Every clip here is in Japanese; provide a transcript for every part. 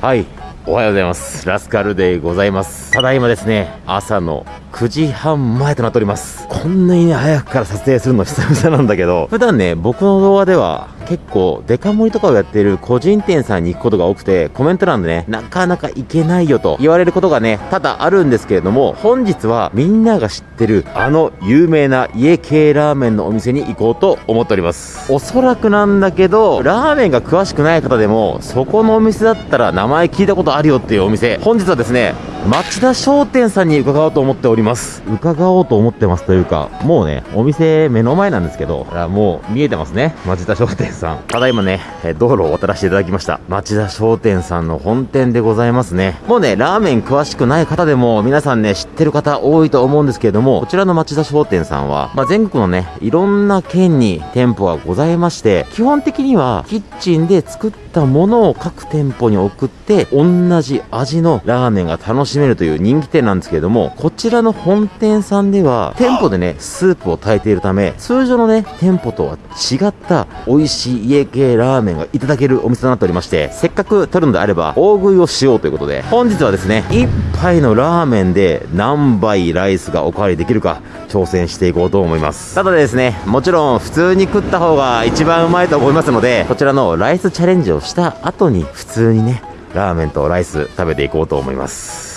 はいおはようございます。ラスカルでございます。ただいまですね朝の9時半前となっております。こんなにね早くから撮影するの久々なんだけど普段ね僕の動画では結構デカ盛りとかをやってる個人店さんに行くことが多くてコメント欄でねなかなか行けないよと言われることがね多々あるんですけれども本日はみんなが知ってるあの有名な家系ラーメンのお店に行こうと思っております。おそらくなんだけどラーメンが詳しくない方でもそこのお店だったら名前聞いたことあるよっていうお店本日はですね町田商店さんに伺おうと思っております。伺おうと思ってますというかもうねお店目の前なんですけどもう見えてますね。町田商店さん。ただいまね道路を渡らせていただきました。町田商店さんの本店でございますね。もうねラーメン詳しくない方でも皆さんね知ってる方多いと思うんですけれどもこちらの町田商店さんは、まあ、全国のねいろんな県に店舗がございまして基本的にはキッチンで作ったものを各店舗に送って同じ味のラーメンが楽しめるという人気店なんですけれどもこちらの本店さんでは店舗でねスープを炊いているため通常のね店舗とは違った美味しい家系ラーメンがいただけるお店となっておりましてせっかく取るのであれば大食いをしようということで本日はですね一杯のラーメンで何杯ライスがおかわりできるか挑戦していこうと思います。ただですねもちろん普通に食った方が一番うまいと思いますのでこちらのライスチャレンジをした後に普通にねラーメンとライス食べていこうと思います。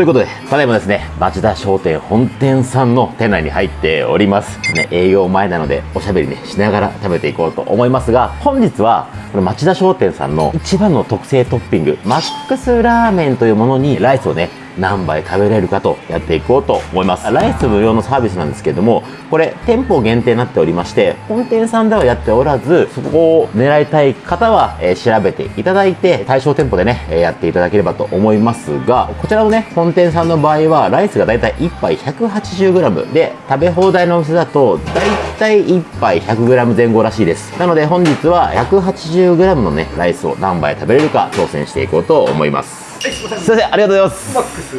ということで、ただいまですね、町田商店本店さんの店内に入っております。ね、営業前なので、おしゃべりね、しながら食べていこうと思いますが、本日は、この町田商店さんの一番の特製トッピング、マックスラーメンというものにライスをね、何杯食べれるかとやっていこうと思います。ライス無料のサービスなんですけれどもこれ店舗限定になっておりまして本店さんではやっておらずそこを狙いたい方は、えー、調べていただいて対象店舗でね、えー、やっていただければと思いますがこちらのね本店さんの場合はライスがだいたい1杯 180g で食べ放題のお店だとだいたい1杯 100g 前後らしいです。なので本日は 180g のねライスを何杯食べれるか挑戦していこうと思います。すいません。ありがとうございます。マックス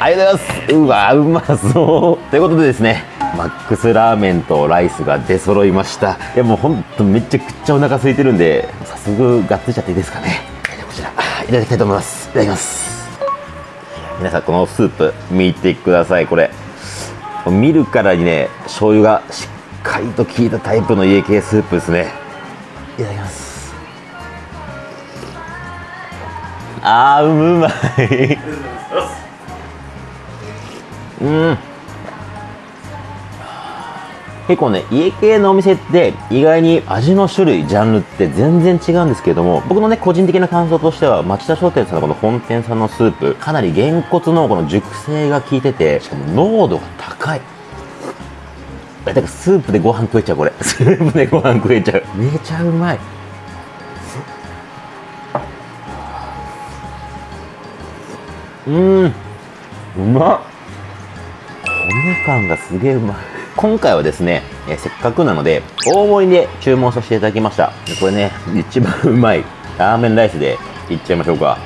ありがとうございます。うわうまそう。ということでですねマックスラーメンとライスが出揃いました。いやもうほんとめちゃくちゃお腹空いてるんで早速がっついちゃっていいですかね。こちらいただきたいと思います。いただきます。皆さんこのスープ見てください。これ見るからにね醤油がしっかりと効いたタイプの家系スープですね。いただきます。あーうまい。うん。結構ね家系のお店って意外に味の種類ジャンルって全然違うんですけれども僕のね個人的な感想としては町田商店さんのこの本店さんのスープかなりげんこつのこの熟成が効いててしかも濃度が高い。だからスープでご飯食えちゃうこれ。スープでご飯食えちゃう。めちゃうまい。うん。うまっ。米感がすげえうまい。今回はですね、えせっかくなので大盛りで注文させていただきました。これね一番うまい。ラーメンライスでいっちゃいましょうか。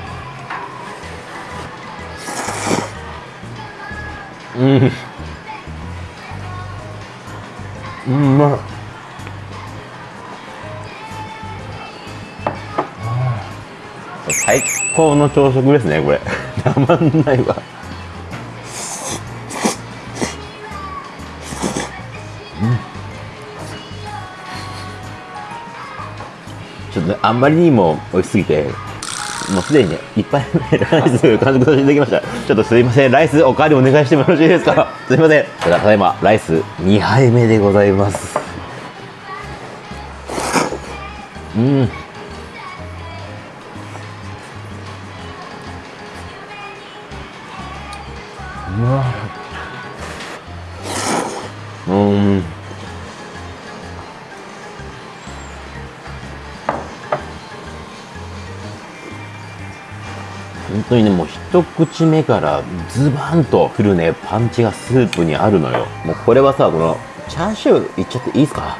うんうまっ。最高の朝食ですねこれ。たまんないわ。ちょっと、ね、あんまりにも美味しすぎてもうすでにねいっぱいライス完食させていただきました。ちょっとすいません。ライスおかわりお願いしてもよろしいですか？すいません。ただいまライス2杯目でございます。うん。うわうん。本当にねもう一口目からズバンとくるねパンチがスープにあるのよ。もうこれはさこのチャーシューいっちゃっていいですか？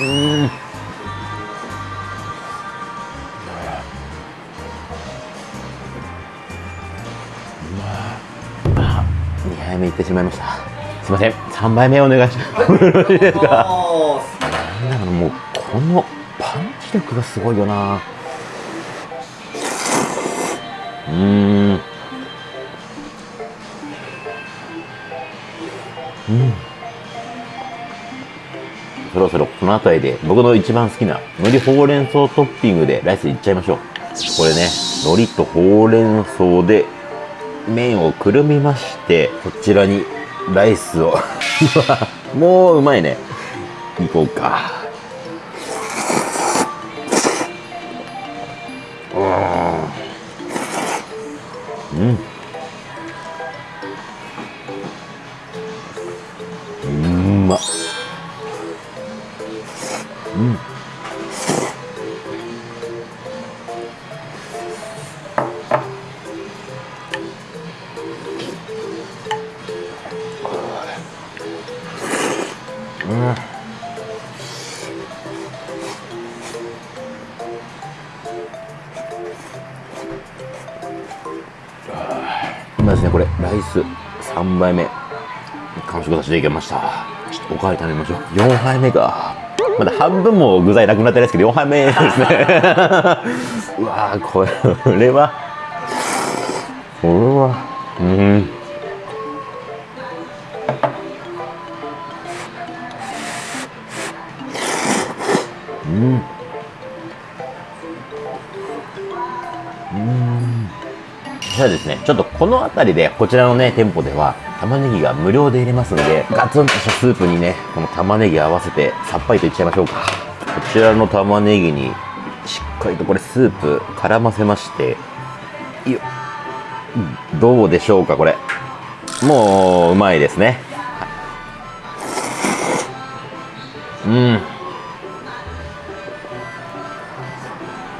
うん。ってしまいました。すいません。3杯目お願いします。よろしいですか？なんだろうもうこのパンチ力がすごいよな。うーん。うん。そろそろこの辺りで僕の一番好きな海苔ほうれん草トッピングでライスいっちゃいましょう。これね海苔とほうれん草で麺をくるみましてこちらにライスを。もううまいね。いこうか。イス3杯目。完食させていきました。ちょっとおかわり食べましょう。4杯目か。まだ半分も具材なくなってないですけど4杯目ですね。うわーこれはこれはうん。うん。じゃあですね、ちょっとこの辺りで、こちらのね、店舗では、玉ねぎが無料で入れますんで、ガツンとしたスープにね、この玉ねぎ合わせて、さっぱりといっちゃいましょうか。こちらの玉ねぎに、しっかりとこれスープ絡ませまして、よどうでしょうか、これ。もう、うまいですね。うん。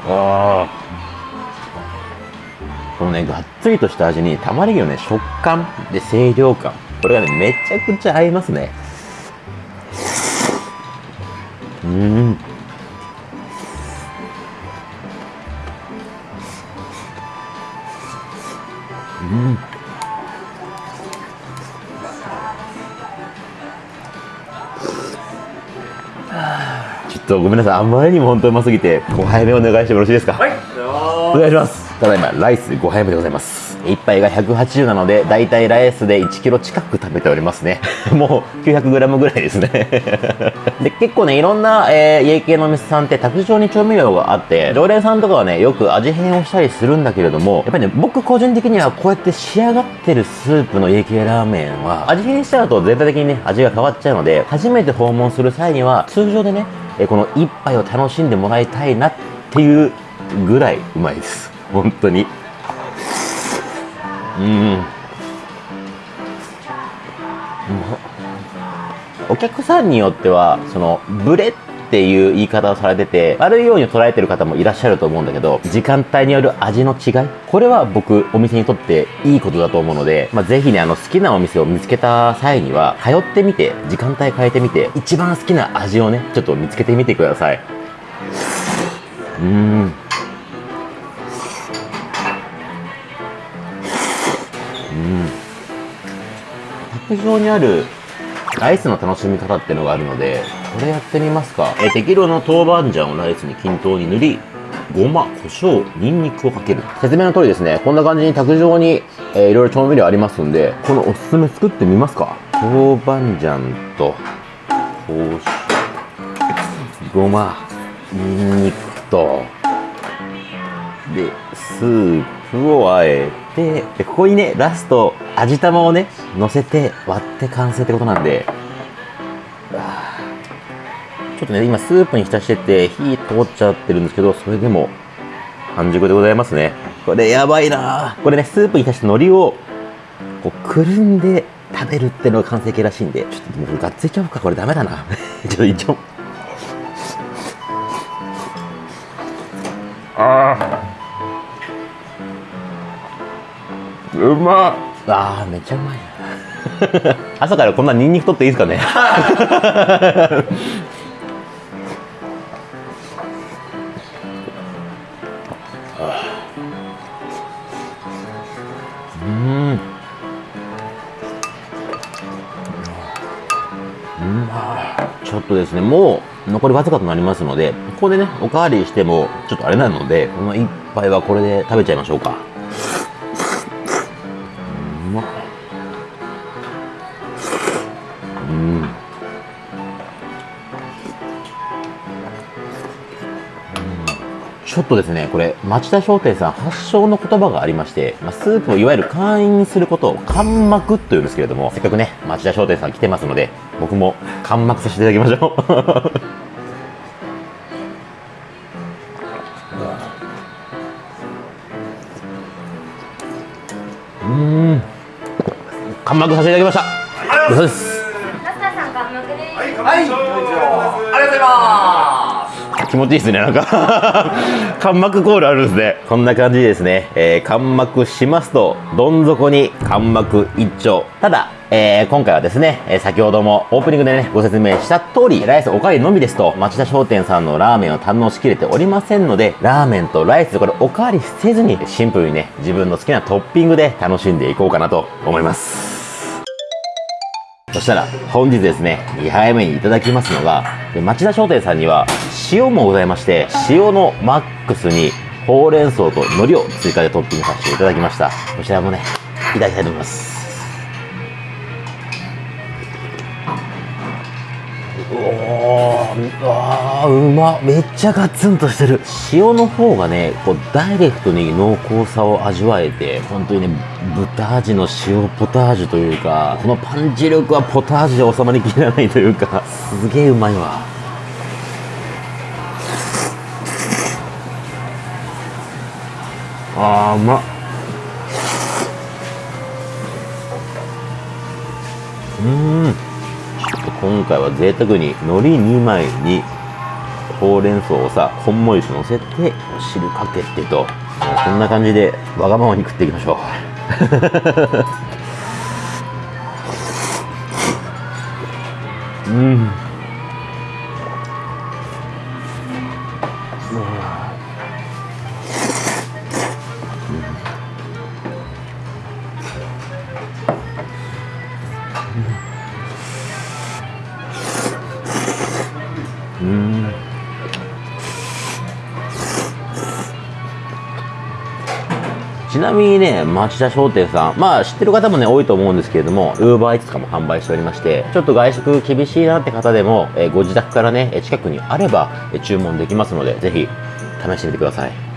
ああ。このね、がっつりとした味に、玉ねぎのね、食感で清涼感。これがね、めちゃくちゃ合いますね。うーん。うん。ちょっとごめんなさい、あまりにも本当にうますぎて、5杯目お願いしてもよろしいですか？はい。お願いします。ただいま、ライス5杯目でございます。1杯が180なので、だいたいライスで1キロ近く食べておりますね。もう900グラムぐらいですね。で、結構ね、いろんな、えー家系のお店さんって卓上に調味料があって、常連さんとかはね、よく味変をしたりするんだけれども、やっぱりね、僕個人的にはこうやって仕上がってるスープの家系ラーメンは、味変しちゃうと全体的にね、味が変わっちゃうので、初めて訪問する際には、通常でね、えーこの一杯を楽しんでもらいたいなっていうぐらいうまいです。本当に。うん。お客さんによっては、その、ブレっていう言い方をされてて、悪いように捉えてる方もいらっしゃると思うんだけど、時間帯による味の違い？これは僕、お店にとっていいことだと思うので、まあ、ぜひね、あの、好きなお店を見つけた際には、通ってみて、時間帯変えてみて、一番好きな味をね、ちょっと見つけてみてください。うん。卓上にあるライスの楽しみ方っていうのがあるので、これやってみますか。えー適量の豆板醤をライスに均等に塗り、ごま、胡椒、ニンニクをかける。説明の通りですね、こんな感じに卓上に、えーいろいろ調味料ありますんで、このおすすめ作ってみますか。豆板醤と、胡椒、ごま、ニンニクと、で、スープをあえて、でここにね、ラスト、味玉をね、乗せて割って完成ってことなんで、ちょっとね、今スープに浸してて火通っちゃってるんですけど、それでも半熟でございますね。これやばいなこれね、スープに浸して海苔をこうくるんで食べるっていうのが完成形らしいんで、ちょっともうがっついちゃおうか。これダメだな。ちょっといっちゃおう。あうまっあーめっちゃうまい 朝からこんなニンニク取っていいですかね？うん。ちょっとですね、もう残りわずかとなりますので、ここでね、おかわりしてもちょっとあれなので、この一杯はこれで食べちゃいましょうか。うまっ。うん。ちょっとですね、これ、町田商店さん発祥の言葉がありまして、まあ、スープをいわゆる会員にすることを干膜というんですけれども、せっかくね、町田商店さん来てますので、僕も干膜させていただきましょ。うさせていただきました。そうです。ラスターさんが幕ではい、ありがとうございます。気持ちいいですね、なんか。間膜コールあるんですね。こんな感じですね、えー、間膜しますと、どん底に間膜一丁。ただ、えー今回はですね、えー先ほどもオープニングでね、ご説明した通り、ライスおかわりのみですと、町田商店さんのラーメンを堪能しきれておりませんので、ラーメンとライス、これおかわりせずに、シンプルにね、自分の好きなトッピングで楽しんでいこうかなと思います。そしたら本日ですね2杯目にいただきますのが町田商店さんには塩もございまして塩のマックスにほうれん草と海苔を追加でトッピングさせていただきました。こちらもねいただきたいと思います。おーうわうまめっちゃガツンとしてる。塩の方がねこうダイレクトに濃厚さを味わえて本当にね豚味の塩ポタージュというかこのパンチ力はポタージュで収まりきらないというかすげえうまいわ。あーうまっ。うん。今回は贅沢に海苔2枚にほうれん草をさこんもりし乗せてお汁かけてとこんな感じでわがままに食っていきましょう。う んちなみにね、町田商店さん、まあ知ってる方もね、多いと思うんですけれども、ウーバーイーツとかも販売しておりまして、ちょっと外食厳しいなって方でも、えご自宅からね、近くにあれば、注文できますので、ぜひ試してみてください。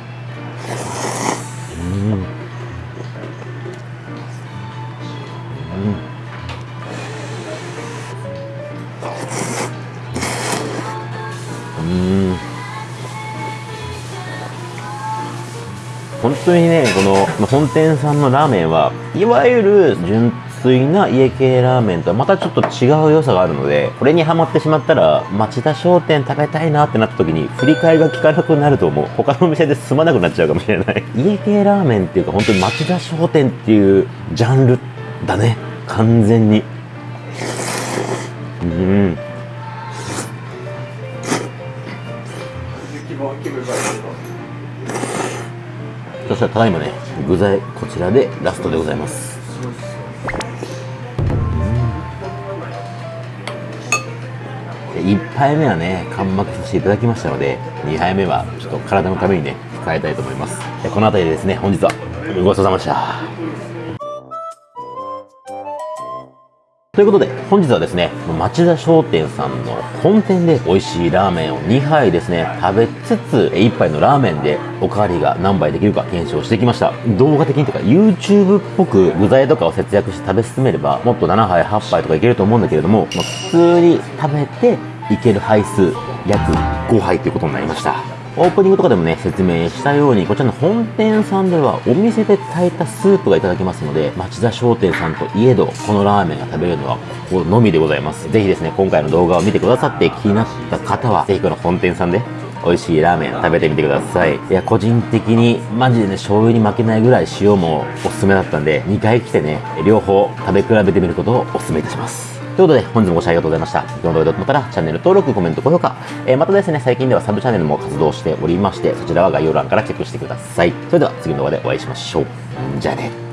当にね、この本店さんのラーメンは、いわゆる純粋な家系ラーメンとはまたちょっと違う良さがあるので、これにハマってしまったら、町田商店食べたいなってなった時に、振り返りが効かなくなると思う。他のお店で済まなくなっちゃうかもしれない。家系ラーメンっていうか、本当に町田商店っていうジャンルだね。完全に。うん。気分気分がいいそしたらただいまね、具材こちらでラストでございます。で1杯目はね、完幕させていただきましたので、2杯目はちょっと体のためにね、控えたいと思います。この辺りでですね、本日はごちそうさまでした。ということで、本日はですね、町田商店さんの本店で美味しいラーメンを2杯ですね、食べつつ、1杯のラーメンでおかわりが何杯できるか検証してきました。動画的にとか、YouTube っぽく具材とかを節約して食べ進めれば、もっと7杯、8杯とかいけると思うんだけれども、ま普通に食べていける杯数、約5杯ということになりました。オープニングとかでもね、説明したように、こちらの本店さんでは、お店で炊いたスープがいただけますので、町田商店さんといえど、このラーメンが食べれるのは、ここのみでございます。ぜひですね、今回の動画を見てくださって気になった方は、ぜひこの本店さんで、美味しいラーメン食べてみてください。いや、個人的に、マジでね、醤油に負けないぐらい塩もおすすめだったんで、2回来てね、両方食べ比べてみることをお勧めいたします。ということで、本日もご視聴ありがとうございました。この動画だったら、チャンネル登録、コメント、高評価。えーまたですね、最近ではサブチャンネルも活動しておりまして、そちらは概要欄からチェックしてください。それでは、次の動画でお会いしましょう。じゃあね。